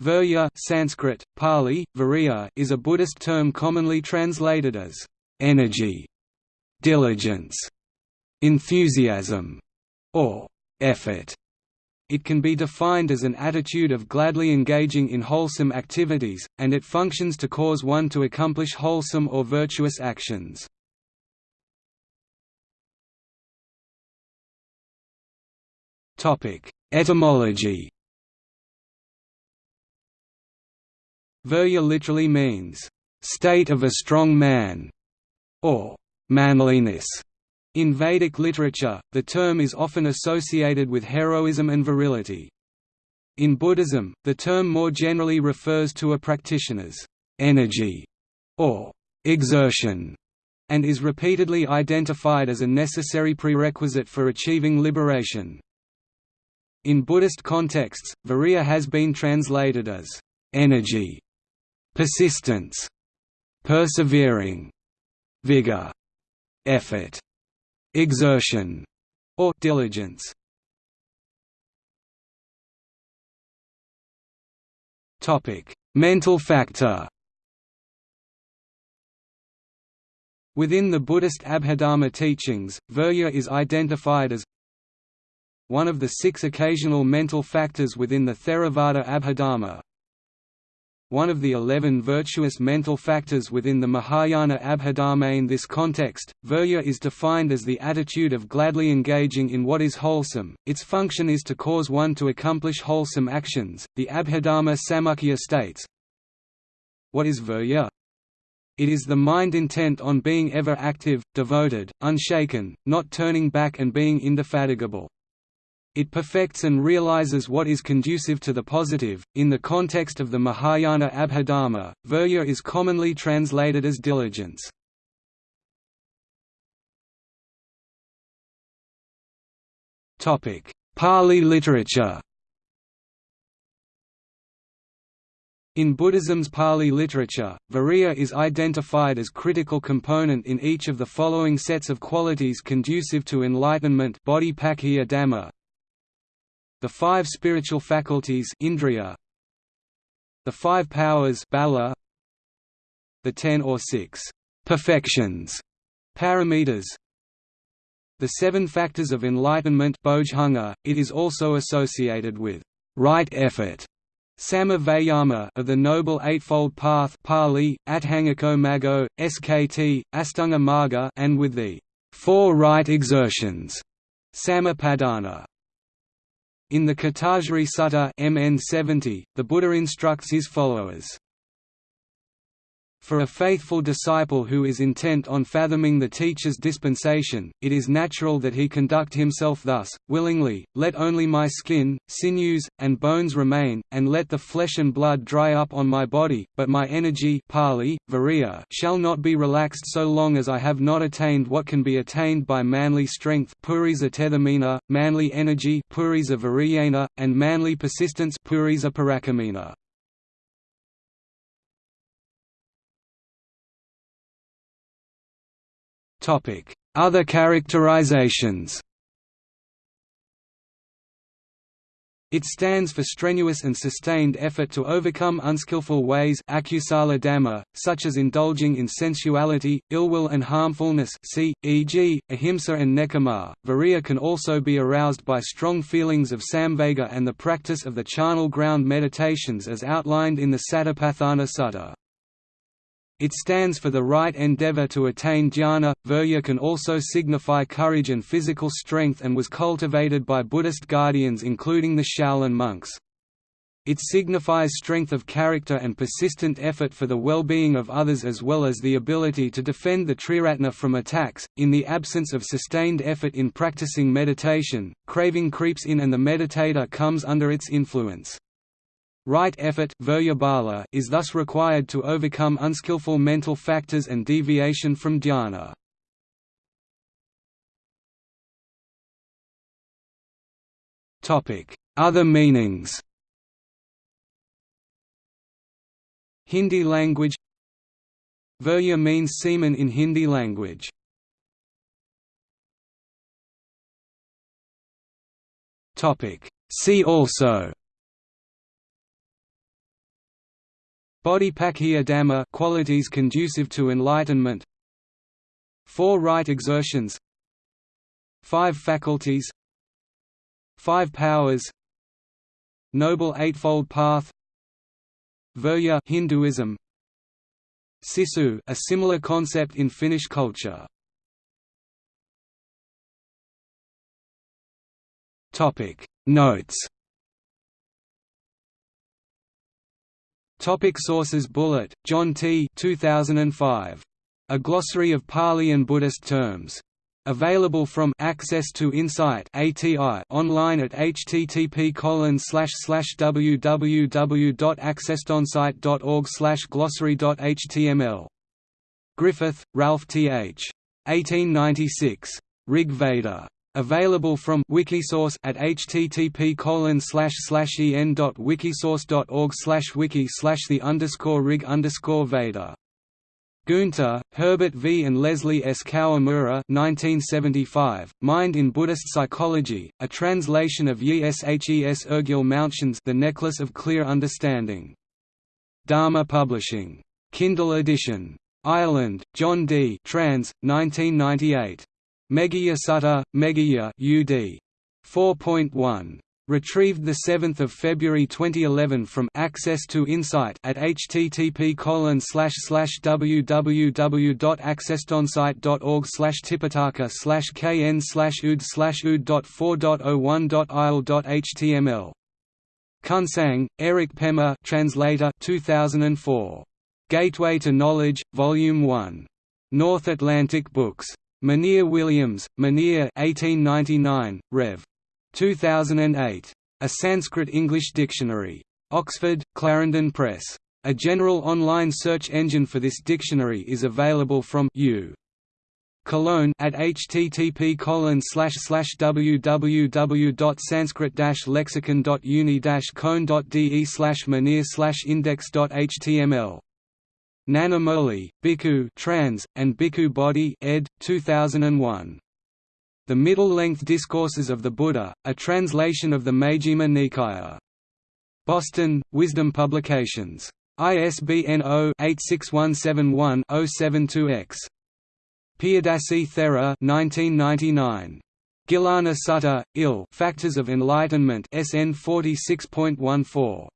Virya Sanskrit, Pali, Virya is a Buddhist term commonly translated as energy, diligence, enthusiasm, or effort. It can be defined as an attitude of gladly engaging in wholesome activities, and it functions to cause one to accomplish wholesome or virtuous actions. Etymology Virya literally means, "...state of a strong man", or "...manliness". In Vedic literature, the term is often associated with heroism and virility. In Buddhism, the term more generally refers to a practitioner's energy or exertion, and is repeatedly identified as a necessary prerequisite for achieving liberation. In Buddhist contexts, virya has been translated as energy persistence, persevering, vigor, effort, exertion, or diligence. Topic: Mental factor. Within the Buddhist Abhidharma teachings, virya is identified as one of the six occasional mental factors within the Theravada Abhidharma, one of the eleven virtuous mental factors within the Mahayana Abhidharma. In this context, virya is defined as the attitude of gladly engaging in what is wholesome, its function is to cause one to accomplish wholesome actions. The Abhidharma Samuccaya states What is virya? It is the mind intent on being ever active, devoted, unshaken, not turning back and being indefatigable. It perfects and realizes what is conducive to the positive. In the context of the Mahayana Abhidharma, virya is commonly translated as diligence. Topic: Pali literature. In Buddhism's Pali literature, virya is identified as critical component in each of the following sets of qualities conducive to enlightenment bodhipakkhiya dhamma, the five spiritual faculties Indriya, the five powers Bala, the ten or six perfections paramitas, the seven factors of enlightenment it is also associated with right effort Samma Vayama of the Noble Eightfold Path Pali, Atthangako Maggo, SKT, Astanga Marga and with the four right exertions Sammappadhana. In the Kitagiri Sutta MN 70, the Buddha instructs his followers, for a faithful disciple who is intent on fathoming the teacher's dispensation, it is natural that he conduct himself thus, willingly, let only my skin, sinews, and bones remain, and let the flesh and blood dry up on my body, but my energy Pali, virya, shall not be relaxed so long as I have not attained what can be attained by manly strength manly energy and manly persistence Other characterizations It stands for strenuous and sustained effort to overcome unskillful ways dhamma, such as indulging in sensuality, ill will and harmfulness e.g., ahimsa and nekkhamma. Virya can also be aroused by strong feelings of samvega and the practice of the charnel ground meditations as outlined in the Satipatthana Sutta. It stands for the right endeavor to attain jhana. Virya can also signify courage and physical strength and was cultivated by Buddhist guardians including the Shaolin monks. It signifies strength of character and persistent effort for the well-being of others as well as the ability to defend the triratna from attacks. In the absence of sustained effort in practicing meditation, craving creeps in and the meditator comes under its influence. Right effort is thus required to overcome unskillful mental factors and deviation from dhyana. Other meanings Hindi language Virya means semen in Hindi language. See also Bodhipakkhiya Dhamma qualities conducive to enlightenment. Four right exertions. Five faculties. Five powers. Noble Eightfold Path. Virya Hinduism. Sisu a similar concept in Finnish culture. Topic. Notes Topic sources Bullitt, John T. 2005. A Glossary of Pali and Buddhist Terms. Available from Access to Insight ATI online at http www.accesstonsight.org glossary.html. Griffith, Ralph T. H. 1896. Rig Veda. Available from Wikisource at http en.wikisource.org wiki the underscore rig underscore Veda. Guenther, Herbert V. and Leslie S. Kawamura 1975, Mind in Buddhist Psychology, a translation of Yi Shes Urgyal Mountains The Necklace of Clear Understanding. Dharma Publishing. Kindle edition. Ireland, John D. Trans, 1998. Meghiya Sutta, Meghiya UD. 4.1. Retrieved 7 February 2011 from Access to Insight at http www.accesstonsight.org tipitaka kn ud ud.4.01.il.html. Kunsang, Eric Pema translator 2004. Gateway to Knowledge, Volume 1. North Atlantic Books. Monier Williams, Monier 1899, Rev. 2008. A Sanskrit-English Dictionary. Oxford, Clarendon Press. A general online search engine for this dictionary is available from U. Cologne at http www.sanskrit-lexicon.uni-cone.de slash manir index.html Nanamoli, Bhikkhu trans, and Bhikkhu Bodhi ed. 2001. The Middle-Length Discourses of the Buddha, a translation of the Majjhima Nikaya. Boston, Wisdom Publications. ISBN 0-86171-072-X. Piyadasi Thera 1999. Gilana Sutta, IL Factors of Enlightenment SN 46.14.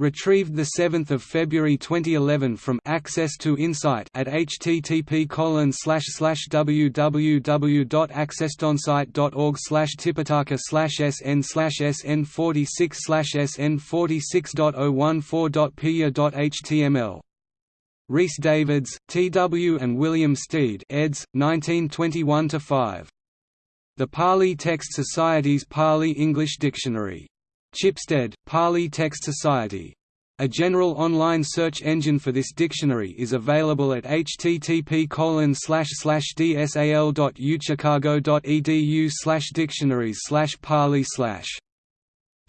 Retrieved 7 February 2011 from Access to Insight at http www.accesstonsight.org tipitaka sn sn 46 sn 46.014.pia.html. Rhys Davids, T. W. and William Stede eds. 1921–5. The Pali Text Society's Pali English Dictionary. Chipstead, Pali Text Society. A general online search engine for this dictionary is available at http dsal.uchicago.edu dictionaries pali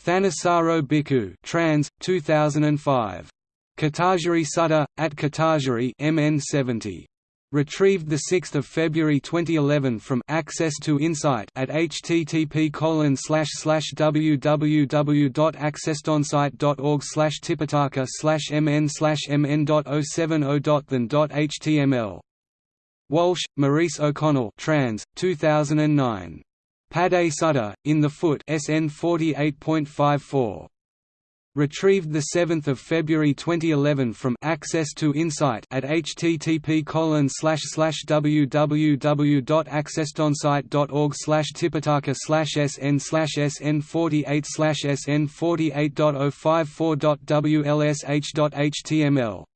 Thanissaro Bhikkhu trans, 2005. Kitagiri Sutta, at Kitagiri MN 70. Retrieved 6 February 2011 from Access to Insight at http www.accesstonsight.org tipitaka mn mn.070.than.html. Walsh, Maurice O'Connell trans, 2009. Pada Sutta, In the Foot SN 48.54. Retrieved 7 February 2011 from Access to Insight at http www.accesstonsight.org tipitaka sn sn 48 sn 48.054.wlsh.html